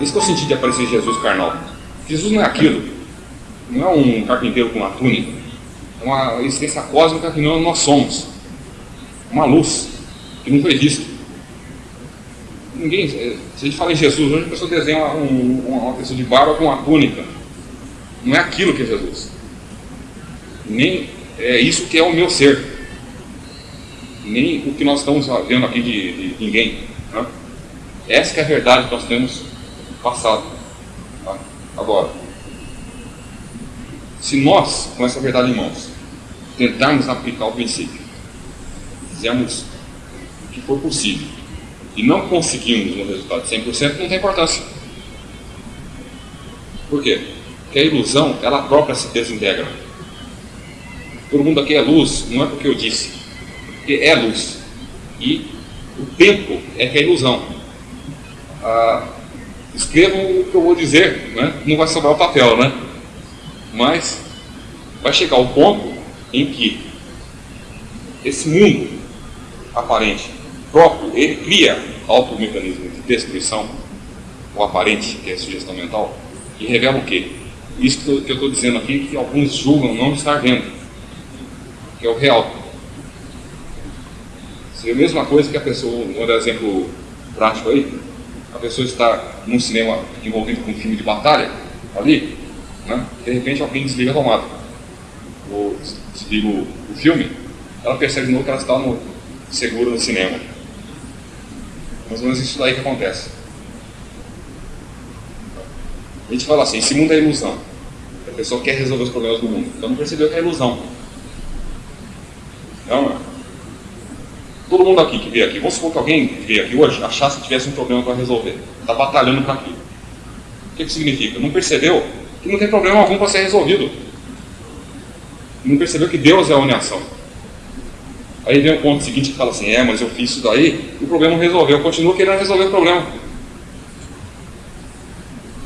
Esse é o sentido de aparecer Jesus carnal. Jesus não é aquilo. Não é um carpinteiro com uma túnica. É uma existência cósmica que nós somos. Uma luz que não foi. Ninguém, eh, se a gente fala em Jesus, hoje a pessoa desenha um, uma pessoa de barba com uma túnica. Não é aquilo que é Jesus. Nem é isso que é o meu ser. Nem o que nós estamos vendo aqui de, de ninguém. Né? Essa é a verdade que nós temos passado. Tá? Agora, se nós, com essa verdade em mãos, tentarmos aplicar o princípio, fizermos o que for possível, e não conseguimos um resultado de 100%, não tem importância. Por quê? Porque a ilusão, ela própria se desintegra. Todo mundo aqui é luz, não é porque eu disse, porque é luz. E o tempo é que é ilusão. Ah, escrevam o que eu vou dizer, né? não vai sobrar o papel, né? Mas vai chegar o ponto em que esse mundo aparente próprio, ele cria automecanismo de destruição, o aparente, que é a sugestão mental, e revela o quê? Isso que eu estou dizendo aqui, que alguns julgam não estar vendo, que é o real. Seria a mesma coisa que a pessoa, dar exemplo prático aí, a pessoa está num cinema envolvido com um filme de batalha, ali, né? de repente alguém desliga a tomada, ou desliga o, filme, ela percebe de novo que ela está no, segura no cinema. Mais ou menos isso daí que acontece. A gente fala assim, esse mundo é ilusão. A pessoa quer resolver os problemas do mundo. Então não percebeu que é ilusão. É? Todo mundo aqui que veio aqui, vamos supor que alguém que veio aqui hoje achasse que tivesse um problema para resolver. Está batalhando para aquilo. O que, que significa? Não percebeu que não tem problema algum para ser resolvido. Não percebeu que Deus é a uniação. Aí vem o ponto seguinte que fala assim, é, mas eu fiz isso daí, e o problema não resolveu. Eu continuo querendo resolver o problema.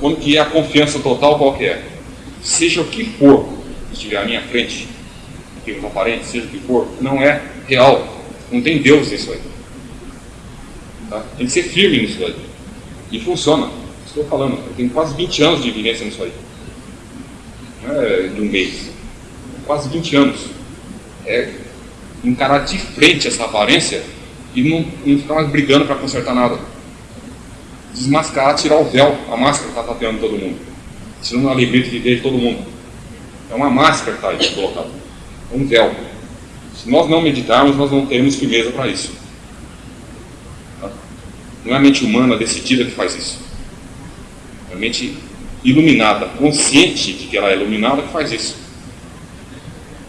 Quando que é a confiança total, qual que é? Seja o que for que estiver à minha frente, que não aparente, seja o que for, não é real. Não tem Deus nisso aí. Tá? Tem que ser firme nisso aí. E funciona. Estou falando, eu tenho quase 20 anos de vivência nisso aí. Não é de um mês. Quase 20 anos. É encarar de frente essa aparência e não, não ficar mais brigando para consertar nada. Desmascarar, tirar o véu, a máscara que está tapeando todo mundo. Tirando a alegria de viver de todo mundo. É uma máscara que está aí colocada. É um véu. Se nós não meditarmos, nós não teremos firmeza para isso. Tá? Não é a mente humana decidida que faz isso. É a mente iluminada, consciente de que ela é iluminada, que faz isso.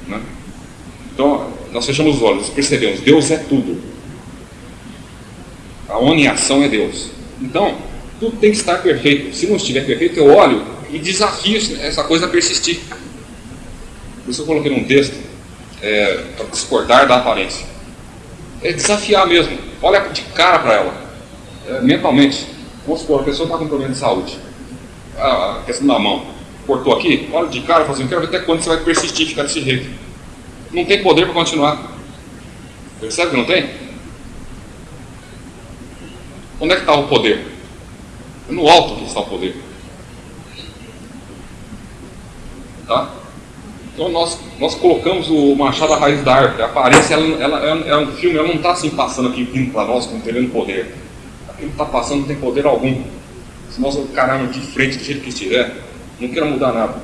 Né? Então, nós fechamos os olhos, percebemos, Deus é tudo. A uniação é Deus. Então, tudo tem que estar perfeito. Se não estiver perfeito, eu olho e desafio essa coisa a persistir. Por isso eu coloquei num texto, é, para discordar da aparência. É desafiar mesmo. Olha de cara para ela, é, mentalmente. Vamos supor, a pessoa está com problema de saúde. A questão da mão. Cortou aqui, olha de cara e fala assim, quero ver até quando você vai persistir ficar desse jeito. Não tem poder para continuar. Percebe que não tem? Onde é que está o poder? É no alto que está o poder. Tá? Então nós, nós colocamos o Machado à raiz da árvore. A aparência, ela, ela, ela, é um filme, ela não está assim passando aqui vindo para nós com tendo poder. Aquilo que está passando não tem poder algum. Se nós encararmos de frente do jeito que estiver, não quero mudar nada.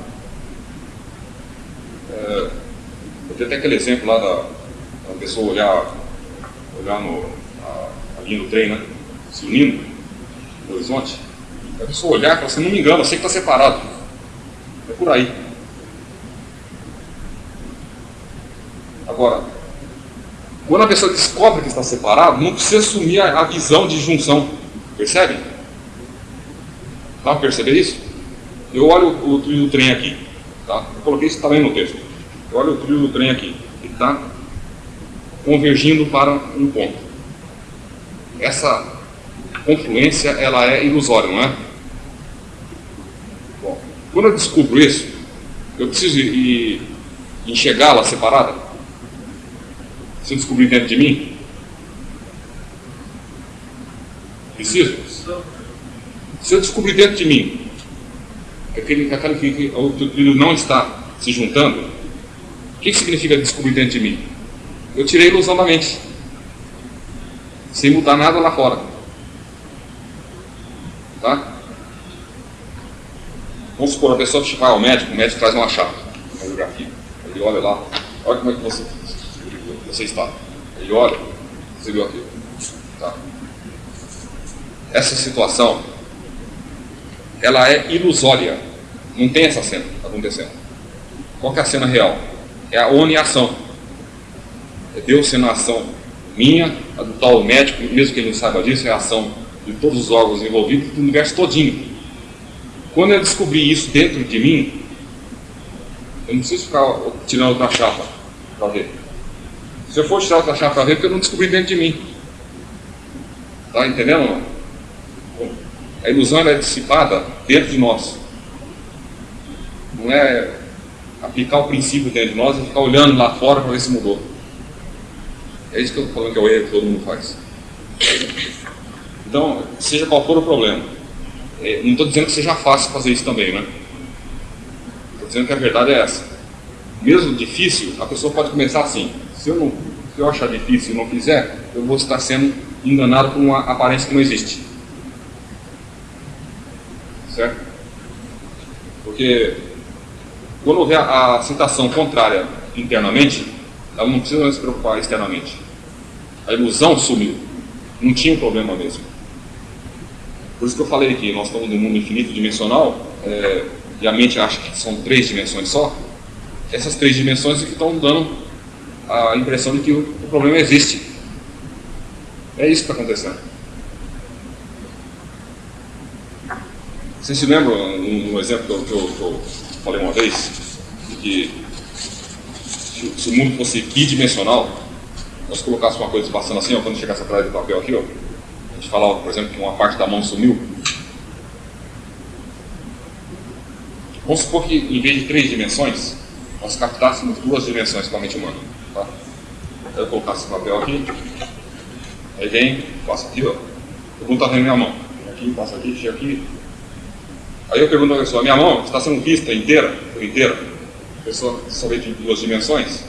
É, eu tenho até aquele exemplo lá da, da pessoa olhar, olhar no, a, ali no trem, né? Se unindo no horizonte. A pessoa olhar e falar assim, não me engano, eu sei que está separado. É por aí. Agora, quando a pessoa descobre que está separado, não precisa assumir a, visão de junção. Percebe? Tá perceber isso? Eu olho o, o trilho do trem aqui. Tá? Eu coloquei isso também no texto. Eu olho o trilho do trem aqui. Ele está convergindo para um ponto. Essa confluência ela é ilusória, não é? Bom, quando eu descubro isso, eu preciso ir enxergá-la separada? Se eu descobrir dentro de mim? Preciso? Se eu descobrir dentro de mim que aquele, aquele que o trilho não está se juntando, o que, que significa descobrir dentro de mim? Eu tirei a ilusão da mente, sem mudar nada lá fora. Tá? Vamos supor, a pessoa vai ao médico, o médico traz uma chave, uma radiografia. Ele olha lá, olha como é que você, você está. Ele olha, você viu aquilo. Tá? Essa situação, ela é ilusória. Não tem essa cena acontecendo. Qual é a cena real? É a oniação. É Deus sendo a ação minha, a do tal médico, mesmo que ele não saiba disso, é a ação de todos os órgãos envolvidos, do universo todinho. Quando eu descobrir isso dentro de mim, eu não preciso ficar tirando outra chapa para ver. Se eu for tirar outra chapa para ver, porque eu não descobri dentro de mim. Está entendendo? A ilusão é dissipada dentro de nós. Não é aplicar o princípio dentro de nós e ficar olhando lá fora para ver se mudou. É isso que eu estou falando que é o erro que todo mundo faz. Então, seja qual for o problema, é, não estou dizendo que seja fácil fazer isso também, né? Estou dizendo que a verdade é essa. Mesmo difícil, a pessoa pode começar assim. Se eu, não, se eu achar difícil e não fizer, eu vou estar sendo enganado por uma aparência que não existe. Certo? Porque quando houver a citação contrária internamente, ela não precisa se preocupar externamente. A ilusão sumiu. Não tinha um problema mesmo. Por isso que eu falei que nós estamos num mundo infinito dimensional é, e a mente acha que são três dimensões só. Essas três dimensões é que estão dando a impressão de que o, problema existe. É isso que está acontecendo. Vocês se lembram, um, exemplo que eu, que, eu, falei uma vez, de que se, se o mundo fosse bidimensional, nós colocássemos uma coisa passando assim, ó, quando chegasse atrás do papel aqui, ó, a gente falava, por exemplo, que uma parte da mão sumiu. Vamos supor que em vez de três dimensões, nós captássemos duas dimensões com a mente humana. Tá? Eu colocasse esse papel aqui, aí vem, passa aqui, ó. Eu está vendo minha mão. Aqui, passa aqui, chega aqui. Aí eu pergunto a pessoa, minha mão está sendo vista inteira, por inteira? A pessoa só vê de duas dimensões?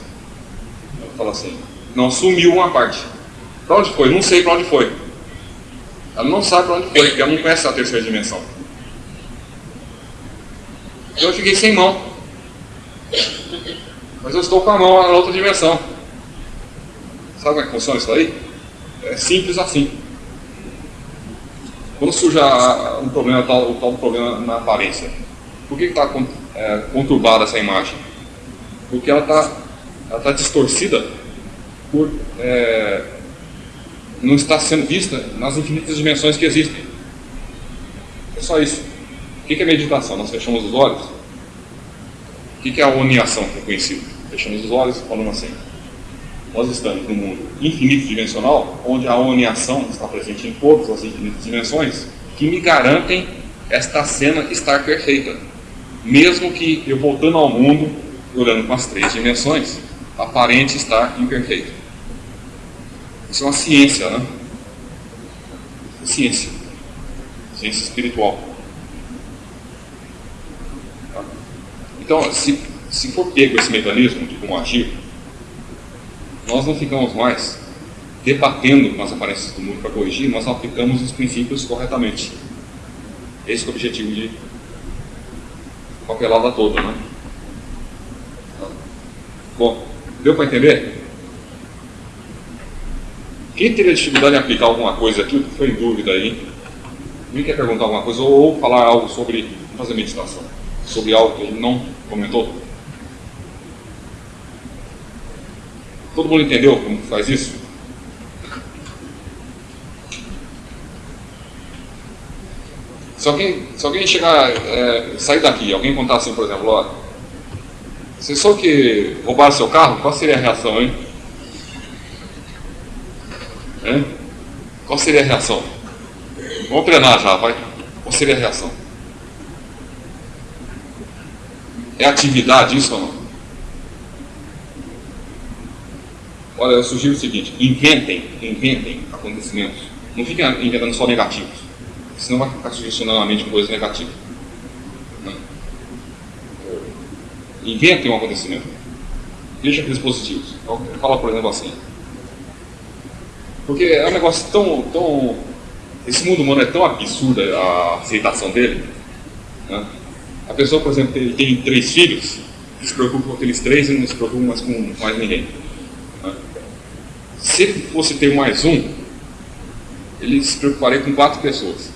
Ela fala assim, não, sumiu uma parte. Para onde foi? Não sei para onde foi. Ela não sabe para onde foi, porque ela não conhece a terceira dimensão. Eu fiquei sem mão. Mas eu estou com a mão na outra dimensão. Sabe como é que funciona isso aí? É simples assim. Quando surge um problema, tal, o tal problema na aparência, por que está é, conturbada essa imagem? Porque ela está ela tá distorcida por é, não está sendo vista nas infinitas dimensões que existem. É só isso. O que é meditação? Nós fechamos os olhos. O que é a oniação que é conhecido? Fechamos os olhos e falamos assim. Nós estamos num mundo infinito dimensional, onde a oniação está presente em todas as infinitas dimensões, que me garantem esta cena estar perfeita. Mesmo que eu voltando ao mundo, olhando com as três dimensões, aparente estar imperfeito. Isso é uma ciência, né? Ciência. Ciência espiritual. Tá? Então, se, se for pego esse mecanismo de como agir, nós não ficamos mais debatendo com as aparências do mundo para corrigir, nós aplicamos os princípios corretamente. Esse é o objetivo de papelada toda, né? Bom, deu para entender? Quem teria dificuldade em aplicar alguma coisa aqui, foi em dúvida aí, alguém quer perguntar alguma coisa ou falar algo sobre fazer meditação, sobre algo que ele não comentou? Todo mundo entendeu como faz isso? Se alguém, se alguém chegar, é, sair daqui, alguém contar assim, por exemplo, ó, você só que roubaram seu carro, qual seria a reação? Hein? Qual seria a reação? Vamos treinar já, vai. Qual seria a reação? É atividade isso ou não? Olha, eu sugiro o seguinte: inventem, inventem acontecimentos. Não fiquem inventando só negativos. senão vai ficar sugestionando a mente com coisa negativa. Né? Invente um acontecimento. Deixa aqueles positivos. Fala, por exemplo, assim. Porque é um negócio tão, tão. Esse mundo humano é tão absurdo a aceitação dele. Né? A pessoa, por exemplo, tem, tem três filhos, se preocupa com aqueles três e não se preocupa mais com mais ninguém. Se fosse ter mais um, ele se preocuparia com quatro pessoas.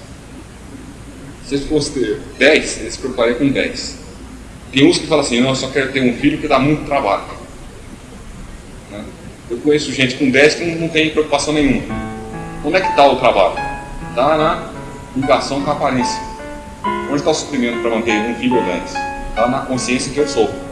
Se fosse ter dez, ele se preocuparia com dez. Tem uns que falam assim, não, eu só quero ter um filho que dá muito trabalho. Né? Eu conheço gente com dez que não tem preocupação nenhuma. Onde é que está o trabalho? Está na ligação com a aparência. Onde está o suprimento para manter um filho ou dez? Está na consciência que eu sou.